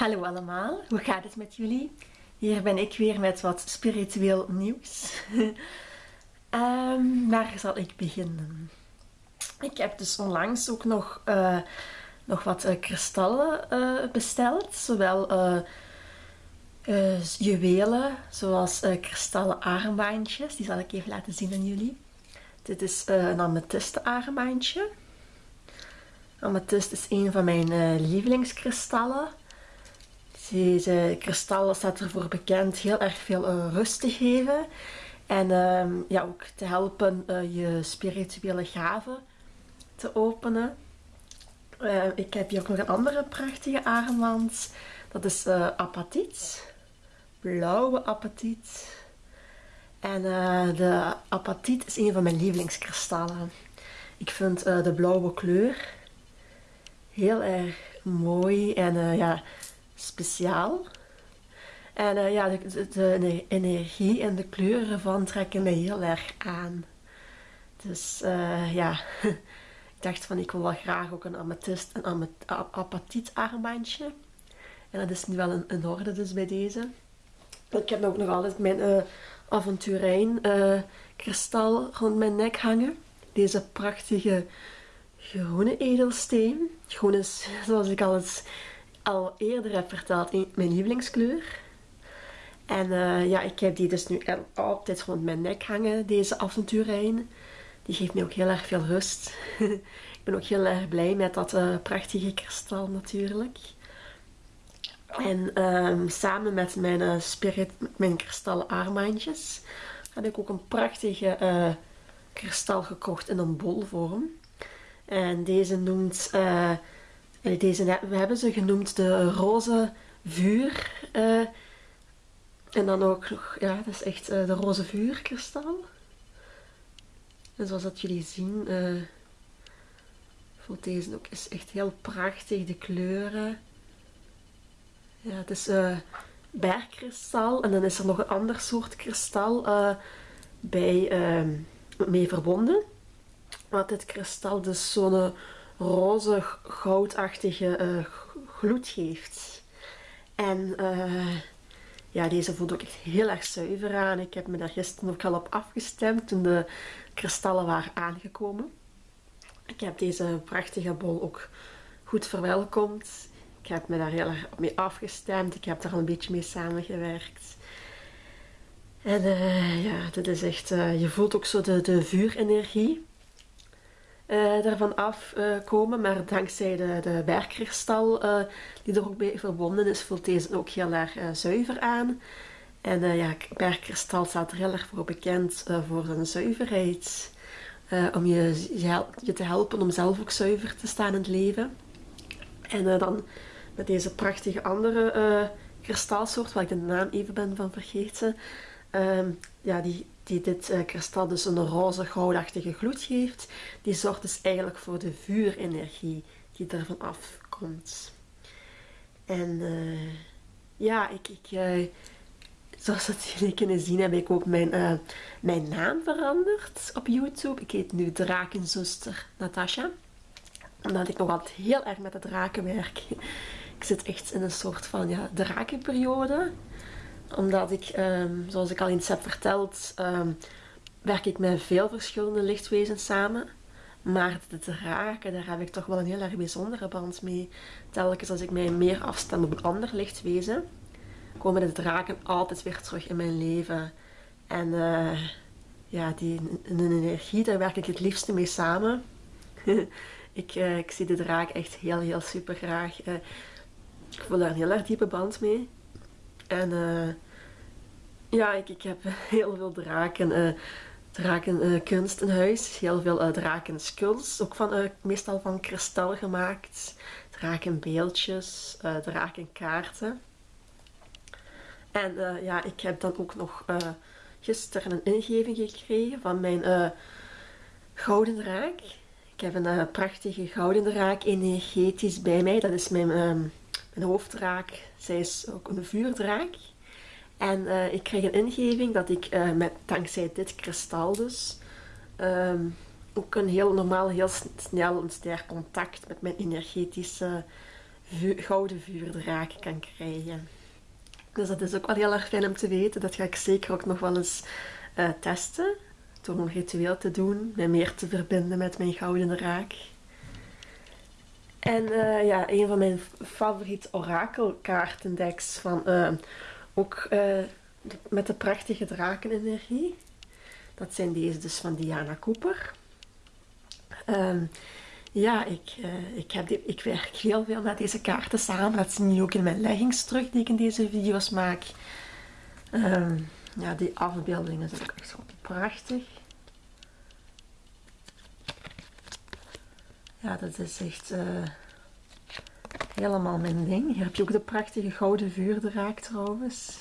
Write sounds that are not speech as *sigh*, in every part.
Hallo allemaal, hoe gaat het met jullie? Hier ben ik weer met wat spiritueel nieuws. um, *laughs* waar zal ik beginnen? Ik heb dus onlangs ook nog, uh, nog wat uh, kristallen uh, besteld. Zowel juwelen, zoals kristallen armbandjes. Die zal ik even laten zien aan jullie. Dit is een amethyste armbandje. Amethyst is een van mijn lievelingskristallen. Deze kristallen staat ervoor bekend heel erg veel uh, rust te geven. En uh, ja, ook te helpen uh, je spirituele gaven te openen. Uh, ik heb hier ook nog een andere prachtige armband. Dat is apatiet. Blauwe apatiet. En de apatiet is een van mijn lievelingskristallen. Ik vind de blauwe kleur heel erg mooi. En ja, speciaal. En uh, ja, de, de, energie en de kleuren ervan trekken mij heel erg aan. Dus uh, ja, *laughs* ik dacht van ik wil wel graag ook een amethyst, amet, apatiet armbandje. En dat is nu wel een, orde dus bij deze. Ik heb ook nog altijd mijn uh, avonturijn kristal rond mijn nek hangen. Deze prachtige groene edelsteen. Groen is, *laughs* zoals ik al eens al eerder heb verteld, mijn lievelingskleur. En uh, ja, ik heb die dus nu altijd rond mijn nek hangen, deze avonturijn. Die geeft me ook heel erg veel rust. *laughs* ik ben ook heel erg blij met dat uh, prachtige kristal natuurlijk. En um, samen met mijn, uh, spirit, mijn kristallen armbandjes had ik ook een prachtige kristal gekocht in een bolvorm. En deze noemt we hebben ze genoemd de roze vuur. Uh, en dan ook nog, ja, dat is echt uh, de roze vuurkristal. En zoals dat jullie zien, uh, voelt deze ook is echt heel prachtig, de kleuren. Ja, het is bergkristal en dan is er nog een ander soort kristal bij mee verbonden. Wat dit kristal dus zo'n roze goudachtige uh, gloed geeft. En uh, ja, deze voelt ook echt heel erg zuiver aan. Ik heb me daar gisteren ook al op afgestemd toen de kristallen waren aangekomen. Ik heb deze prachtige bol ook goed verwelkomd. Ik heb me daar heel erg mee afgestemd. Ik heb daar al een beetje mee samengewerkt. En uh, ja, dit is echt, je voelt ook zo de, de vuurenergie uh, daarvan afkomen. maar dankzij de, de bergkristal uh, die er ook bij verbonden is, voelt deze ook heel erg uh, zuiver aan. En ja, bergkristal staat er heel erg voor bekend voor zijn zuiverheid. om je, je, te helpen om zelf ook zuiver te staan in het leven. En dan met deze prachtige andere kristalsoort, waar ik de naam even ben van vergeten. Ehm, ja, die, die dit uh, kristal dus een roze goudachtige gloed geeft, die zorgt dus eigenlijk voor de vuurenergie die ervan afkomt. En uh, ja, ik, ik uh, zoals dat jullie kunnen zien heb ik ook mijn, mijn naam veranderd op YouTube. Ik heet nu Drakenzuster Natasha. Omdat ik nog altijd heel erg met de draken werk. *laughs* Ik zit echt in een soort van ja, drakenperiode omdat ik, ehm, zoals ik al eens heb verteld, ehm, werk ik met veel verschillende lichtwezens samen. Maar de draken, daar heb ik toch wel een heel erg bijzondere band mee. Telkens als ik mij meer afstem op een ander lichtwezen, komen de draken altijd weer terug in mijn leven. En uh, ja, die een energie, daar werk ik het liefste mee samen. *laughs* ik, uh, ik zie de draak echt heel, heel super graag. Uh, ik voel daar een heel erg diepe band mee. En uh, ja, ik, ik heb *laughs* heel veel draken, uh, drakenkunst uh, in huis. Heel veel drakenskulls, ook van, meestal van kristal gemaakt. Drakenbeeldjes, drakenkaarten. En ja, ik heb dan ook nog gisteren een ingeving gekregen van mijn gouden draak. Ik heb een prachtige gouden draak energetisch bij mij. Dat is mijn... Um, mijn hoofddraak, zij is ook een vuurdraak. En uh, ik kreeg een ingeving dat ik uh, met, dankzij dit kristal dus um, ook een heel normaal, heel snel een sterk contact met mijn energetische gouden vuurdraak kan krijgen. Dus dat is ook wel heel erg fijn om te weten. Dat ga ik zeker ook nog wel eens uh, testen. Door een ritueel te doen, mij meer te verbinden met mijn gouden draak. En uh, ja, een van mijn favoriete orakelkaartendeks van uh, ook met de prachtige drakenenergie. Dat zijn deze dus van Diana Cooper. Um, ja, ik, ik, heb die, ik werk heel veel met deze kaarten samen. Dat zie je ook in mijn leggings terug die ik in deze video's maak. Um, ja, die afbeeldingen zijn ook echt prachtig. Ja, dat is echt uh, helemaal mijn ding. Hier heb je ook de prachtige gouden vuurdraak trouwens.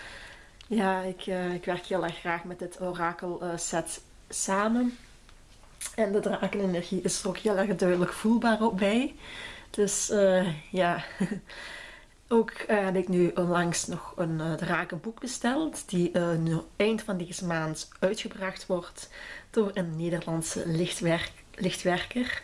*laughs* ja, ik, uh, ik werk heel erg graag met dit orakel set samen. En de drakenenergie is er ook heel erg duidelijk voelbaar op bij. Dus ja, *laughs* ook heb ik nu onlangs nog een drakenboek besteld. Die nu eind van deze maand uitgebracht wordt door een Nederlandse lichtwerk lichtwerker.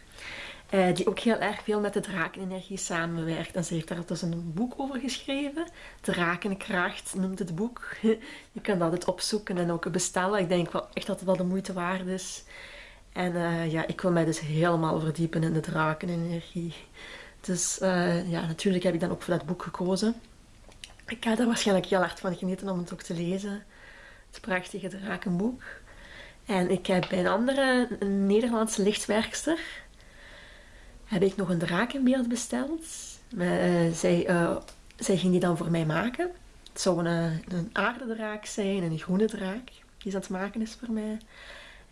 Die ook heel erg veel met de drakenenergie samenwerkt. En ze heeft daar dus een boek over geschreven. Drakenkracht noemt het boek. *laughs* Je kan dat opzoeken en ook bestellen. Ik denk wel echt dat het wel de moeite waard is. En uh, ja, ik wil mij dus helemaal verdiepen in de drakenenergie. Dus uh, ja, natuurlijk heb ik dan ook voor dat boek gekozen. Ik ga er waarschijnlijk heel hard van genieten om het ook te lezen. Het prachtige drakenboek. En ik heb bij een andere een Nederlandse lichtwerkster heb ik nog een drakenbeeld besteld. Uh, zij, zij ging die dan voor mij maken. Het zou een, een aardedraak zijn, een groene draak die ze aan het maken is voor mij.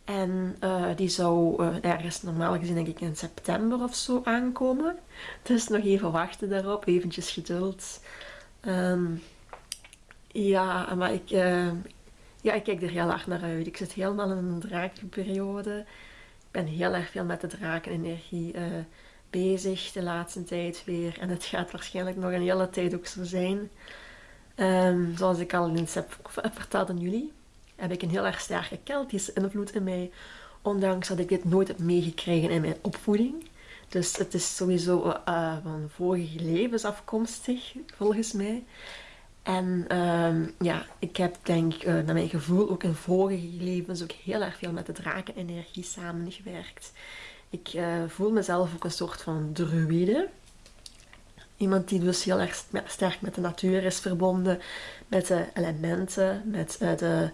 En die zou uh, ergens normaal gezien denk ik in september of zo aankomen. Dus nog even wachten daarop, eventjes geduld. Um, ja, maar ik, ja, ik kijk er heel erg naar uit. Ik zit helemaal in een drakenperiode. Ben heel erg veel met de drakenenergie bezig de laatste tijd weer. En het gaat waarschijnlijk nog een hele tijd ook zo zijn. Um, zoals ik al in heb verteld aan jullie heb ik een heel erg sterke Keltische invloed in mij. Ondanks dat ik dit nooit heb meegekregen in mijn opvoeding. Dus het is sowieso uh, van vorige levens afkomstig, volgens mij. En uh, ja, ik heb denk uh, naar mijn gevoel ook in vorige levens ook heel erg veel met de drakenenergie samengewerkt. Ik uh, voel mezelf ook een soort van druïde. Iemand die dus heel erg sterk met de natuur is verbonden, met de elementen, met de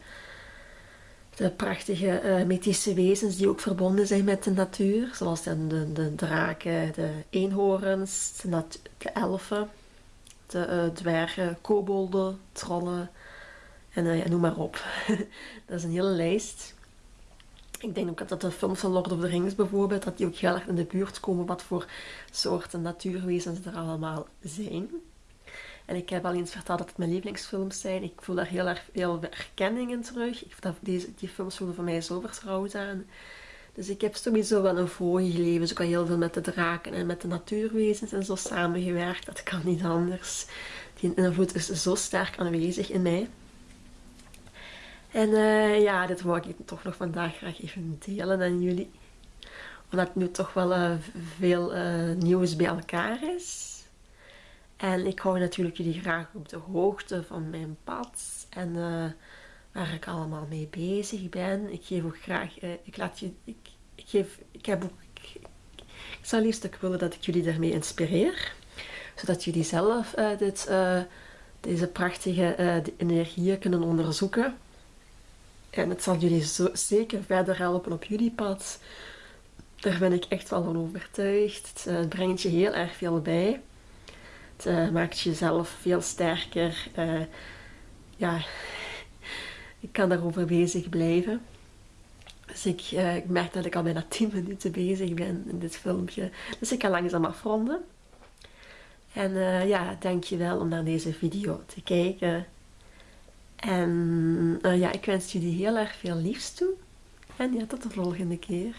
de prachtige mythische wezens die ook verbonden zijn met de natuur. Zoals de, de, de draken, de eenhoorns, de, de elfen, de uh, dwergen, kobolden, trollen en uh, ja, noem maar op. *laughs* dat is een hele lijst. Ik denk ook dat de films van Lord of the Rings bijvoorbeeld, dat die ook heel erg in de buurt komen wat voor soorten natuurwezens er allemaal zijn. En ik heb al eens verteld dat het mijn lievelingsfilms zijn. Ik voel daar heel erg veel herkenning in terug. Ik, dat, deze, die films voelen voor mij zo vertrouwd aan. Dus ik heb sowieso wel een vorige leven ook al heel veel met de draken en met de natuurwezens en zo samengewerkt. Dat kan niet anders. Die invloed is zo sterk aanwezig in mij. En uh, ja, dit wou ik toch nog vandaag graag even delen aan jullie. Omdat nu toch wel uh, veel uh, nieuws bij elkaar is. En ik hou natuurlijk jullie graag op de hoogte van mijn pad en waar ik allemaal mee bezig ben. Ik geef ook graag, uh, ik laat je, ik, geef, ik heb ook, ik, zou liefst ook willen dat ik jullie daarmee inspireer. Zodat jullie zelf uh, dit, deze prachtige energieën kunnen onderzoeken. En het zal jullie zo, zeker verder helpen op jullie pad. Daar ben ik echt wel van overtuigd. Het brengt je heel erg veel bij. Het maakt jezelf veel sterker. Ja, ik kan daarover bezig blijven. Dus ik, uh, ik, merk dat ik al bijna 10 minuten bezig ben in dit filmpje. Dus ik kan langzaam afronden. En ja, dankjewel om naar deze video te kijken. En ja, ik wens jullie heel erg veel liefs toe. En ja, tot de volgende keer.